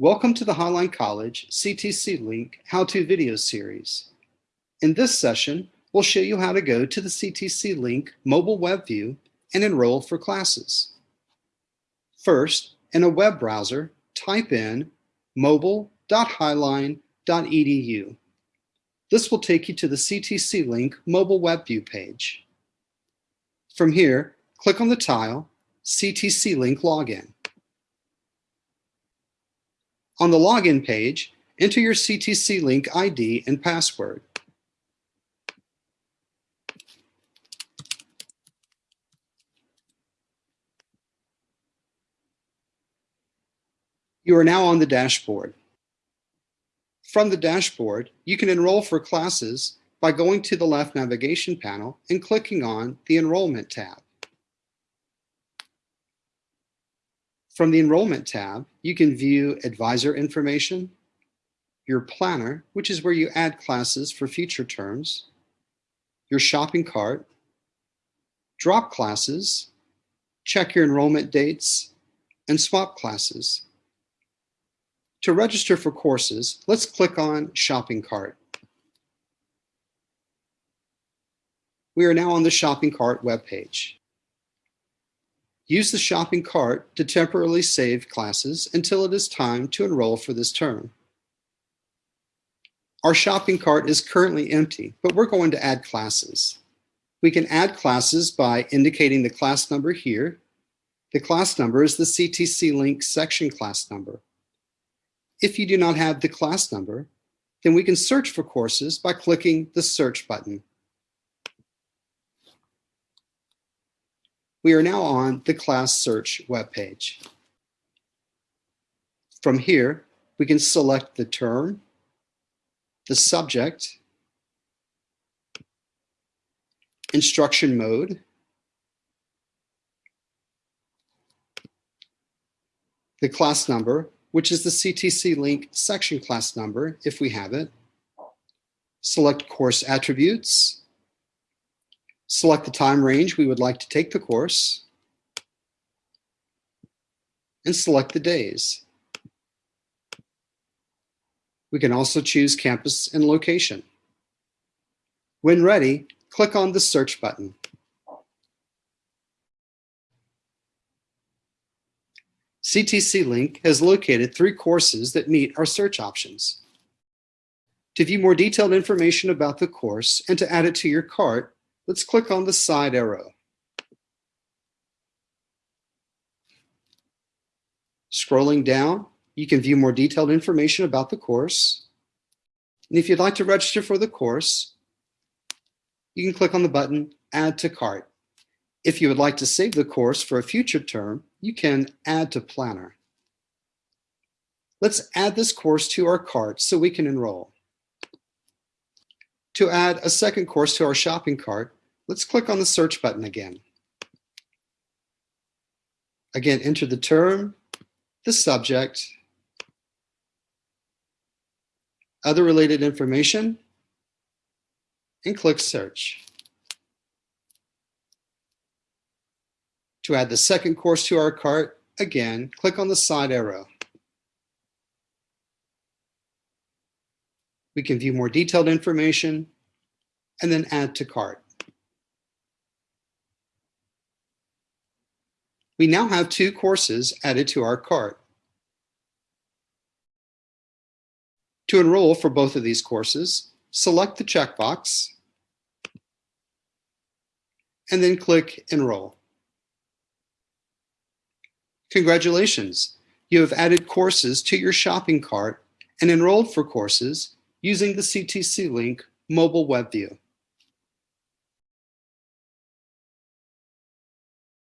Welcome to the Highline College CTC Link How-To Video Series. In this session, we'll show you how to go to the CTC Link mobile web view and enroll for classes. First, in a web browser, type in mobile.highline.edu. This will take you to the CTC Link mobile web view page. From here, click on the tile CTC Link Login. On the login page, enter your CTC Link ID and password. You are now on the dashboard. From the dashboard, you can enroll for classes by going to the left navigation panel and clicking on the Enrollment tab. From the Enrollment tab, you can view advisor information, your planner, which is where you add classes for future terms, your shopping cart, drop classes, check your enrollment dates, and swap classes. To register for courses, let's click on Shopping Cart. We are now on the Shopping Cart webpage. Use the shopping cart to temporarily save classes until it is time to enroll for this term. Our shopping cart is currently empty, but we're going to add classes. We can add classes by indicating the class number here. The class number is the CTC Link section class number. If you do not have the class number, then we can search for courses by clicking the search button. We are now on the class search webpage. From here, we can select the term, the subject, instruction mode, the class number, which is the CTC link section class number if we have it, select course attributes, select the time range we would like to take the course, and select the days. We can also choose campus and location. When ready, click on the search button. CTC Link has located three courses that meet our search options. To view more detailed information about the course and to add it to your cart, Let's click on the side arrow. Scrolling down, you can view more detailed information about the course. And if you'd like to register for the course, you can click on the button Add to Cart. If you would like to save the course for a future term, you can Add to Planner. Let's add this course to our cart so we can enroll. To add a second course to our shopping cart, let's click on the search button again. Again, enter the term, the subject, other related information, and click search. To add the second course to our cart, again, click on the side arrow. We can view more detailed information and then add to cart. We now have two courses added to our cart. To enroll for both of these courses, select the checkbox and then click Enroll. Congratulations! You have added courses to your shopping cart and enrolled for courses using the CTC Link mobile web view.